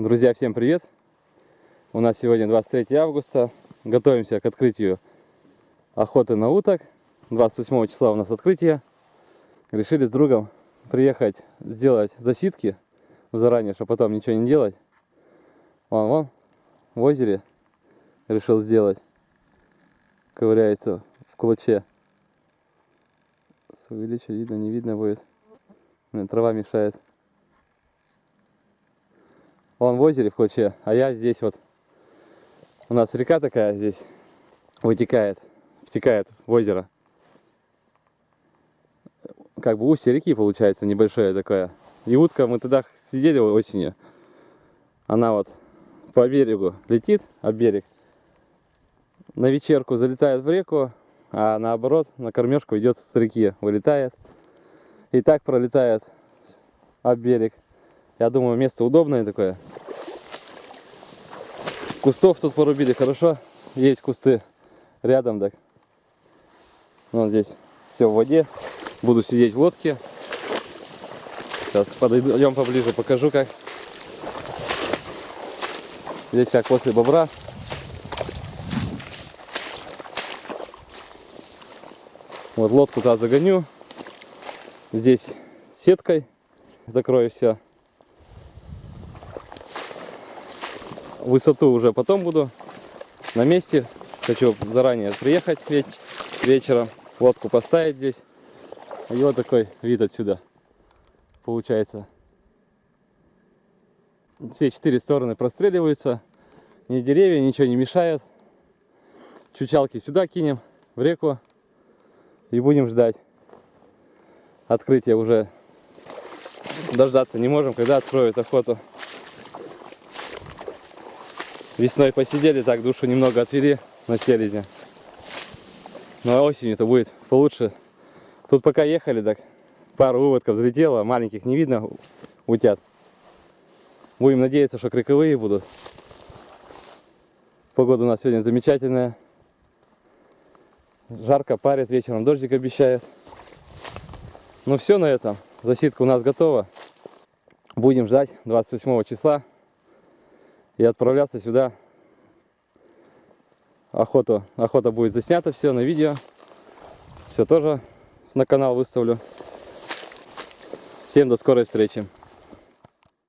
Друзья, всем привет! У нас сегодня 23 августа. Готовимся к открытию охоты на уток. 28 числа у нас открытие. Решили с другом приехать сделать засидки заранее, чтобы потом ничего не делать. Вон, вон, в озере решил сделать. Ковыряется в кулаче. Увеличить видно, не видно будет. Блин, трава мешает. Он в озере в Клоче, а я здесь вот. У нас река такая здесь вытекает, втекает в озеро. Как бы устье реки получается небольшое такое. И утка, мы тогда сидели осенью. Она вот по берегу летит, об берег. На вечерку залетает в реку, а наоборот на кормежку идет с реки, вылетает. И так пролетает об берег. Я думаю, место удобное такое. Кустов тут порубили хорошо. Есть кусты рядом, так. Вон здесь все в воде. Буду сидеть в лодке. Сейчас подойдем поближе, покажу как. Здесь как после бобра. Вот лодку туда загоню. Здесь сеткой закрою все. Высоту уже потом буду на месте. Хочу заранее приехать веч вечером, лодку поставить здесь. И вот такой вид отсюда получается. Все четыре стороны простреливаются. Ни деревья, ничего не мешает. Чучалки сюда кинем, в реку. И будем ждать. Открытия уже дождаться не можем, когда откроют охоту. Весной посидели, так душу немного отвели на селезня. Ну а осенью-то будет получше. Тут пока ехали, так пару выводков взлетело, маленьких не видно, утят. Будем надеяться, что криковые будут. Погода у нас сегодня замечательная. Жарко парит, вечером дождик обещает. Ну все на этом. Засидка у нас готова. Будем ждать 28 числа и отправляться сюда. Охоту, охота будет заснята все на видео. Все тоже на канал выставлю. Всем до скорой встречи.